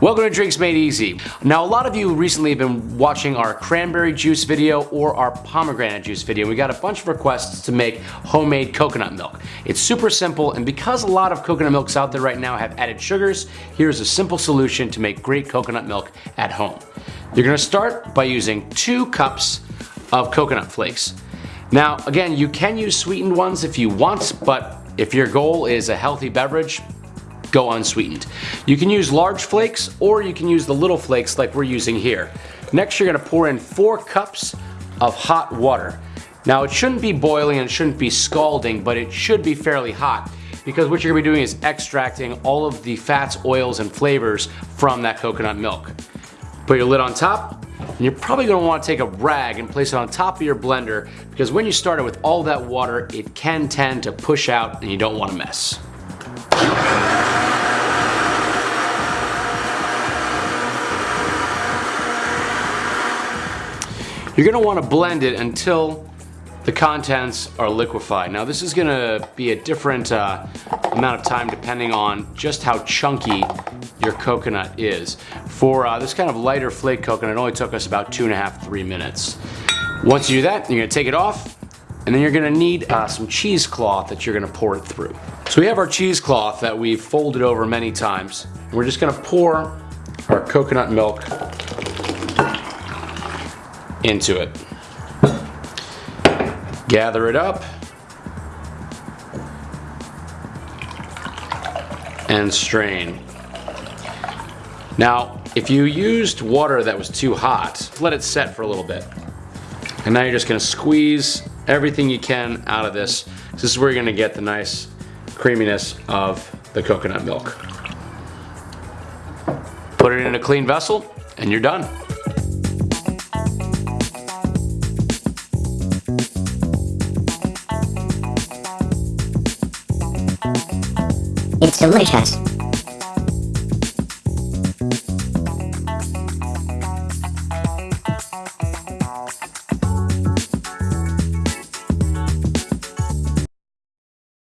Welcome to Drinks Made Easy. Now a lot of you recently have been watching our cranberry juice video or our pomegranate juice video. We got a bunch of requests to make homemade coconut milk. It's super simple and because a lot of coconut milks out there right now have added sugars, here's a simple solution to make great coconut milk at home. You're gonna start by using two cups of coconut flakes. Now again, you can use sweetened ones if you want, but if your goal is a healthy beverage, go unsweetened. You can use large flakes or you can use the little flakes like we're using here. Next you're gonna pour in four cups of hot water. Now it shouldn't be boiling and it shouldn't be scalding, but it should be fairly hot because what you're gonna be doing is extracting all of the fats, oils, and flavors from that coconut milk. Put your lid on top, and you're probably gonna wanna take a rag and place it on top of your blender because when you start it with all that water, it can tend to push out and you don't wanna mess. You're gonna wanna blend it until the contents are liquefied. Now this is gonna be a different uh, amount of time depending on just how chunky your coconut is. For uh, this kind of lighter flake coconut, it only took us about two and a half, three minutes. Once you do that, you're gonna take it off, and then you're gonna need uh, some cheesecloth that you're gonna pour it through. So we have our cheesecloth that we've folded over many times. And we're just gonna pour our coconut milk into it. Gather it up. And strain. Now, if you used water that was too hot, let it set for a little bit. And now you're just gonna squeeze everything you can out of this. This is where you're gonna get the nice creaminess of the coconut milk. Put it in a clean vessel and you're done. Delicious.